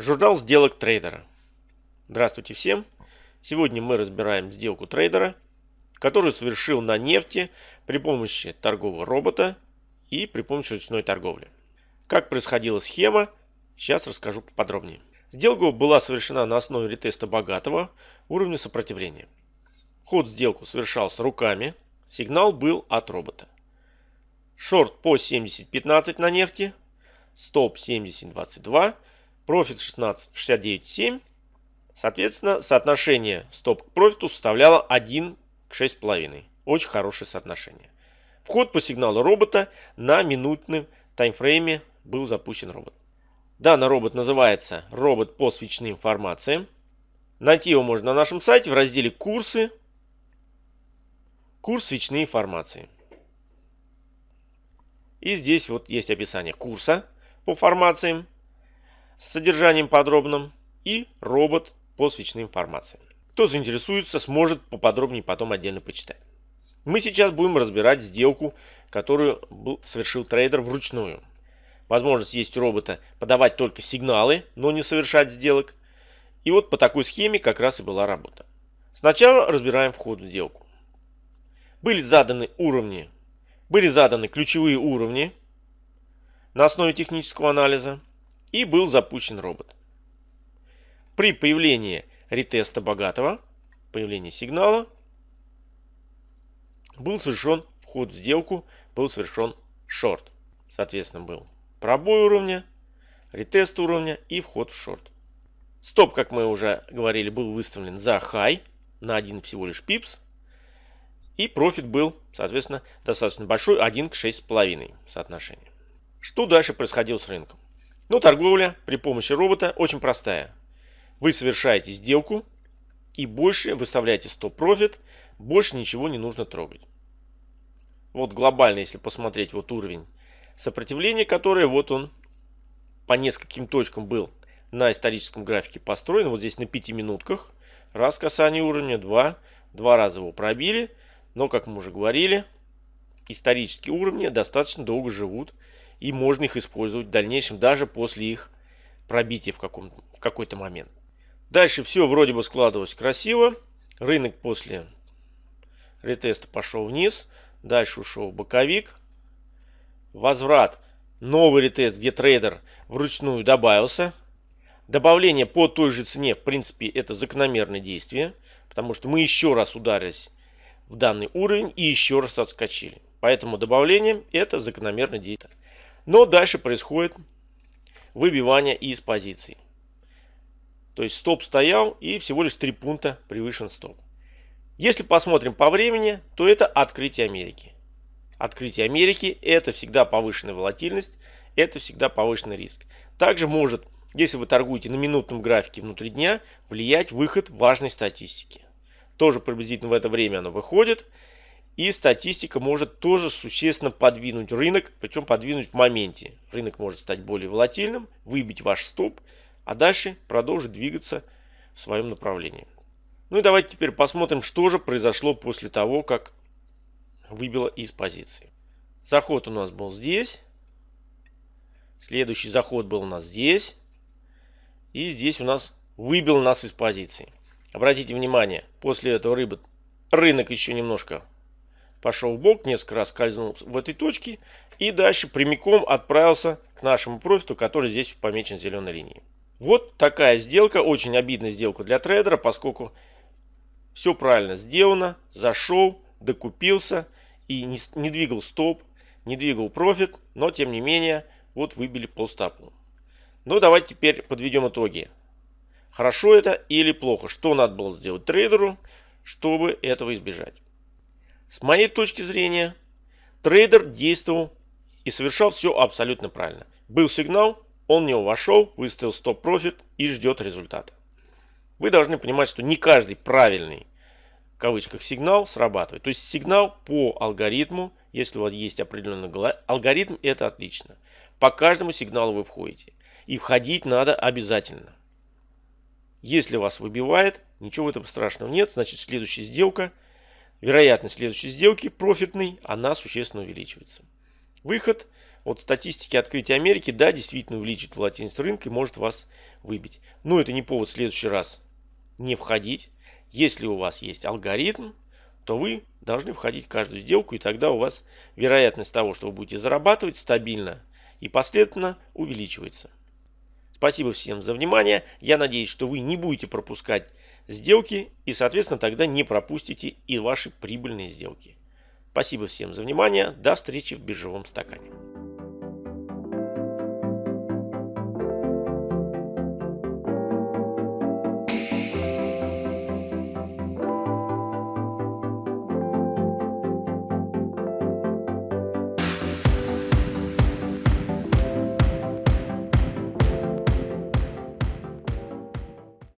Журнал сделок трейдера. Здравствуйте всем. Сегодня мы разбираем сделку трейдера, которую совершил на нефти при помощи торгового робота и при помощи ручной торговли. Как происходила схема, сейчас расскажу подробнее. Сделка была совершена на основе ретеста богатого уровня сопротивления. Ход сделку совершался руками, сигнал был от робота. Шорт по 70.15 на нефти, стоп 70.22 профит 16,69,7. Соответственно, соотношение стоп к профиту составляло 1 к 6,5. Очень хорошее соотношение. Вход по сигналу робота на минутном таймфрейме был запущен робот. Данный робот называется робот по свечным формациям. Найти его можно на нашем сайте в разделе «Курсы». Курс свечные формации. И здесь вот есть описание курса по формациям с содержанием подробным и робот по свечным формациям. Кто заинтересуется, сможет поподробнее потом отдельно почитать. Мы сейчас будем разбирать сделку, которую совершил трейдер вручную. Возможность есть у робота подавать только сигналы, но не совершать сделок. И вот по такой схеме как раз и была работа. Сначала разбираем вход в сделку. Были заданы уровни, были заданы ключевые уровни на основе технического анализа и был запущен робот. При появлении ретеста богатого, появлении сигнала, был совершен вход в сделку, был совершен шорт. Соответственно, был пробой уровня, ретест уровня и вход в шорт. Стоп, как мы уже говорили, был выставлен за хай на один всего лишь пипс. И профит был, соответственно, достаточно большой, 1 к 6,5 соотношение. Что дальше происходило с рынком? Ну, торговля при помощи робота очень простая. Вы совершаете сделку и больше выставляете стоп-профит, больше ничего не нужно трогать. Вот глобально, если посмотреть вот уровень сопротивления, которое вот он по нескольким точкам был на историческом графике построен. Вот здесь на 5 минутках. Раз касание уровня, два. Два раза его пробили. Но, как мы уже говорили, исторические уровни достаточно долго живут и можно их использовать в дальнейшем даже после их пробития в, каком, в какой-то момент. Дальше все вроде бы складывалось красиво. Рынок после ретеста пошел вниз. Дальше ушел боковик. Возврат. Новый ретест, где трейдер вручную добавился. Добавление по той же цене, в принципе, это закономерное действие. Потому что мы еще раз ударились в данный уровень и еще раз отскочили. Поэтому добавление это закономерное действие. Но дальше происходит выбивание из позиций. То есть стоп стоял и всего лишь 3 пункта превышен стоп. Если посмотрим по времени, то это открытие Америки. Открытие Америки это всегда повышенная волатильность, это всегда повышенный риск. Также может, если вы торгуете на минутном графике внутри дня, влиять выход важной статистики. Тоже приблизительно в это время оно выходит. И статистика может тоже существенно подвинуть рынок, причем подвинуть в моменте. Рынок может стать более волатильным, выбить ваш стоп, а дальше продолжить двигаться в своем направлении. Ну и давайте теперь посмотрим, что же произошло после того, как выбило из позиции. Заход у нас был здесь. Следующий заход был у нас здесь. И здесь у нас выбил нас из позиции. Обратите внимание, после этого рыбы, рынок еще немножко пошел в бок, несколько раз скользнул в этой точке и дальше прямиком отправился к нашему профиту, который здесь помечен зеленой линией. Вот такая сделка, очень обидная сделка для трейдера, поскольку все правильно сделано, зашел, докупился и не, двигал стоп, не двигал профит, но тем не менее вот выбили по стопу. Ну давайте теперь подведем итоги. Хорошо это или плохо? Что надо было сделать трейдеру, чтобы этого избежать? С моей точки зрения, трейдер действовал и совершал все абсолютно правильно. Был сигнал, он в него вошел, выставил стоп-профит и ждет результата. Вы должны понимать, что не каждый правильный в кавычках сигнал срабатывает. То есть сигнал по алгоритму, если у вас есть определенный алгоритм, это отлично. По каждому сигналу вы входите. И входить надо обязательно. Если вас выбивает, ничего в этом страшного нет. Значит следующая сделка – вероятность следующей сделки профитной, она существенно увеличивается. Выход от статистики открытия Америки, да, действительно увеличит волатильность рынка и может вас выбить. Но это не повод в следующий раз не входить. Если у вас есть алгоритм, то вы должны входить в каждую сделку, и тогда у вас вероятность того, что вы будете зарабатывать стабильно и последовательно увеличивается. Спасибо всем за внимание. Я надеюсь, что вы не будете пропускать сделки и, соответственно, тогда не пропустите и ваши прибыльные сделки. Спасибо всем за внимание. До встречи в биржевом стакане.